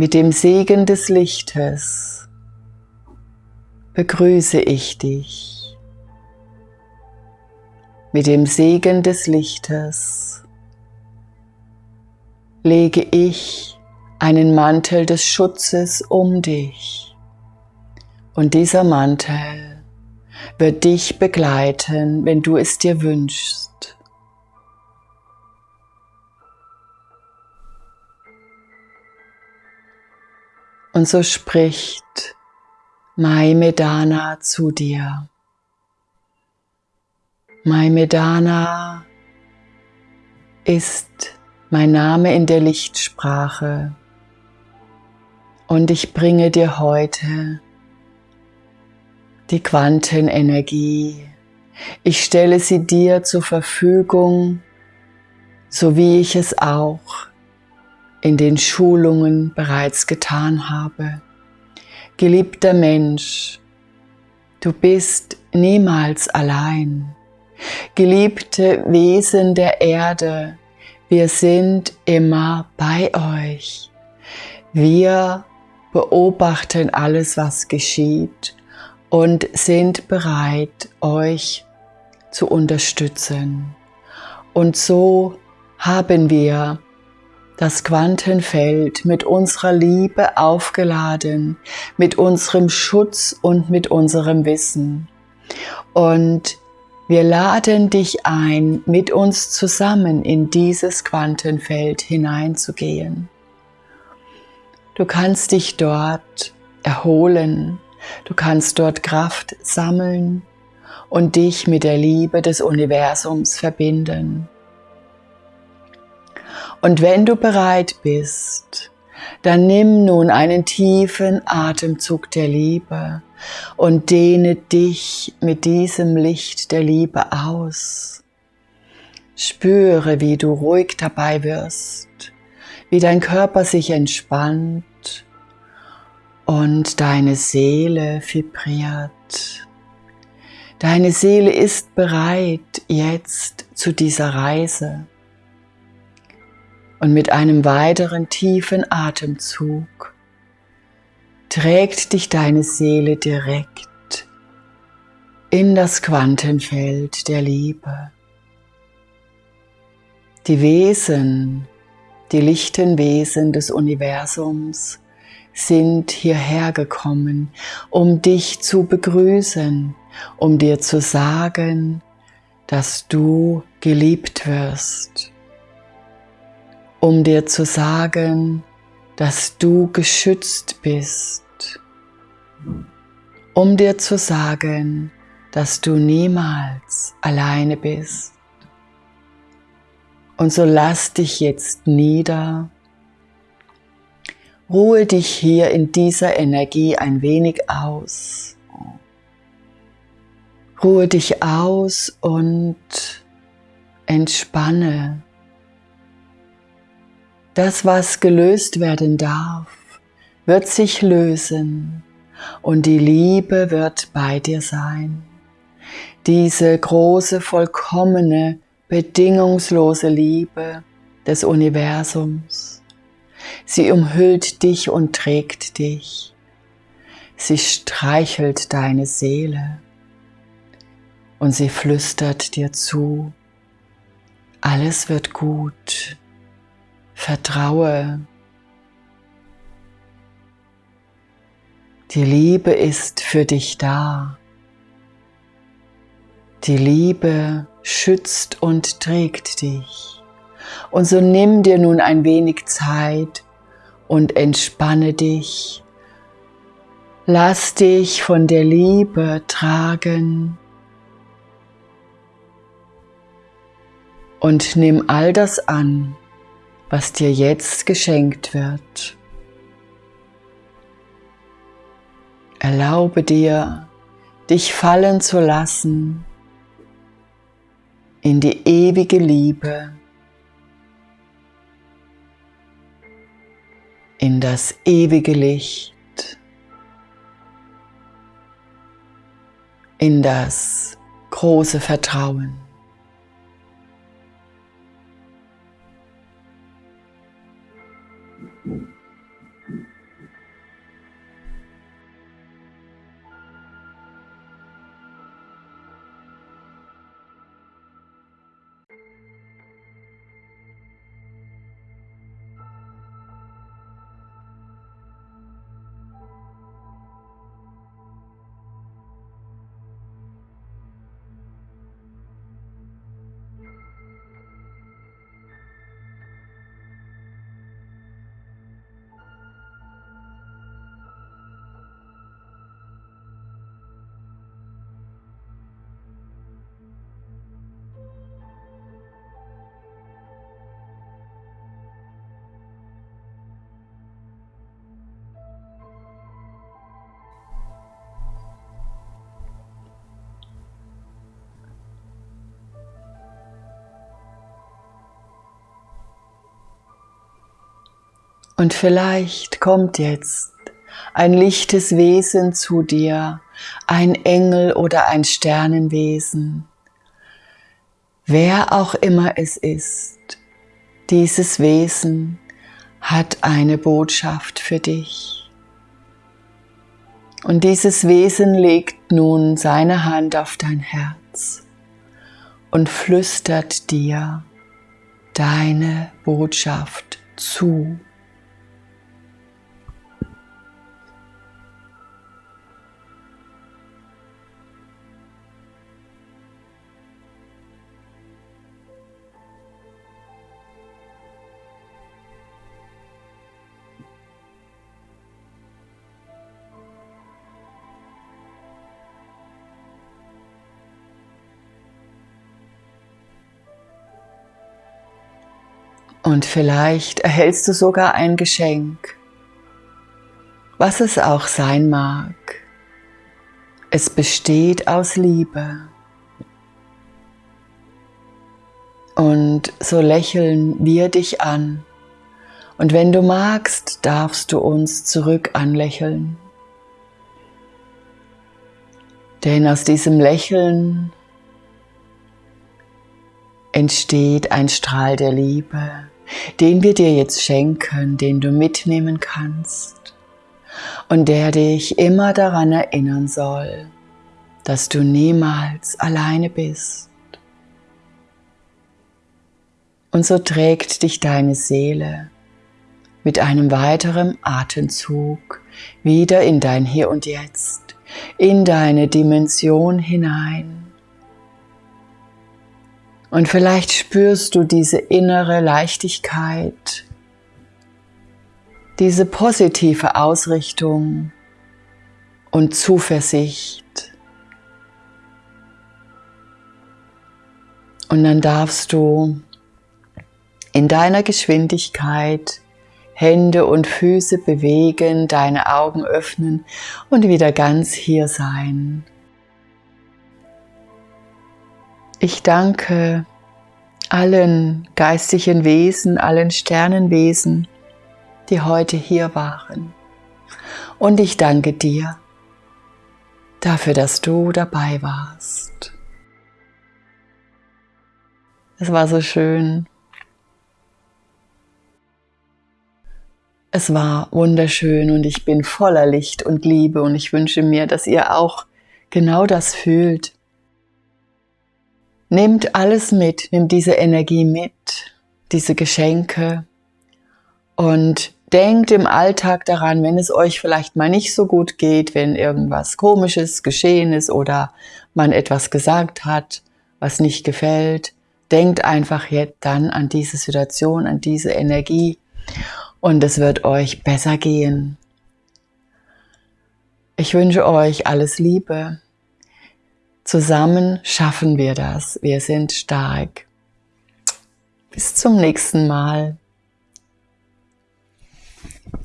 Mit dem Segen des Lichtes begrüße ich dich. Mit dem Segen des Lichtes lege ich einen Mantel des Schutzes um dich. Und dieser Mantel wird dich begleiten, wenn du es dir wünschst. Und so spricht Mai Medana zu dir. Mai Medana ist mein Name in der Lichtsprache und ich bringe dir heute die Quantenenergie. Ich stelle sie dir zur Verfügung, so wie ich es auch in den Schulungen bereits getan habe. Geliebter Mensch, du bist niemals allein. Geliebte Wesen der Erde, wir sind immer bei euch. Wir beobachten alles, was geschieht und sind bereit, euch zu unterstützen. Und so haben wir das Quantenfeld mit unserer Liebe aufgeladen, mit unserem Schutz und mit unserem Wissen. Und wir laden dich ein, mit uns zusammen in dieses Quantenfeld hineinzugehen. Du kannst dich dort erholen, du kannst dort Kraft sammeln und dich mit der Liebe des Universums verbinden. Und wenn du bereit bist, dann nimm nun einen tiefen Atemzug der Liebe und dehne dich mit diesem Licht der Liebe aus. Spüre, wie du ruhig dabei wirst, wie dein Körper sich entspannt und deine Seele vibriert. Deine Seele ist bereit jetzt zu dieser Reise. Und mit einem weiteren tiefen Atemzug trägt dich deine Seele direkt in das Quantenfeld der Liebe. Die Wesen, die lichten Wesen des Universums sind hierher gekommen, um dich zu begrüßen, um dir zu sagen, dass du geliebt wirst, um dir zu sagen, dass du geschützt bist, um dir zu sagen, dass du niemals alleine bist. Und so lass dich jetzt nieder Ruhe dich hier in dieser Energie ein wenig aus. Ruhe dich aus und entspanne. Das, was gelöst werden darf, wird sich lösen und die Liebe wird bei dir sein. Diese große, vollkommene, bedingungslose Liebe des Universums Sie umhüllt dich und trägt dich. Sie streichelt deine Seele und sie flüstert dir zu, alles wird gut, vertraue. Die Liebe ist für dich da. Die Liebe schützt und trägt dich. Und so nimm dir nun ein wenig Zeit und entspanne dich. Lass dich von der Liebe tragen und nimm all das an, was dir jetzt geschenkt wird. Erlaube dir, dich fallen zu lassen in die ewige Liebe in das ewige Licht, in das große Vertrauen. Und vielleicht kommt jetzt ein lichtes Wesen zu dir, ein Engel oder ein Sternenwesen. Wer auch immer es ist, dieses Wesen hat eine Botschaft für dich. Und dieses Wesen legt nun seine Hand auf dein Herz und flüstert dir deine Botschaft zu. Und vielleicht erhältst du sogar ein Geschenk, was es auch sein mag. Es besteht aus Liebe. Und so lächeln wir dich an. Und wenn du magst, darfst du uns zurück anlächeln. Denn aus diesem Lächeln entsteht ein Strahl der Liebe, den wir dir jetzt schenken, den du mitnehmen kannst und der dich immer daran erinnern soll, dass du niemals alleine bist. Und so trägt dich deine Seele mit einem weiteren Atemzug wieder in dein Hier und Jetzt, in deine Dimension hinein und vielleicht spürst du diese innere Leichtigkeit, diese positive Ausrichtung und Zuversicht. Und dann darfst du in deiner Geschwindigkeit Hände und Füße bewegen, deine Augen öffnen und wieder ganz hier sein. Ich danke allen geistigen Wesen, allen Sternenwesen, die heute hier waren. Und ich danke dir dafür, dass du dabei warst. Es war so schön. Es war wunderschön und ich bin voller Licht und Liebe und ich wünsche mir, dass ihr auch genau das fühlt Nehmt alles mit, nehmt diese Energie mit, diese Geschenke und denkt im Alltag daran, wenn es euch vielleicht mal nicht so gut geht, wenn irgendwas Komisches geschehen ist oder man etwas gesagt hat, was nicht gefällt, denkt einfach jetzt dann an diese Situation, an diese Energie und es wird euch besser gehen. Ich wünsche euch alles Liebe. Zusammen schaffen wir das. Wir sind stark. Bis zum nächsten Mal.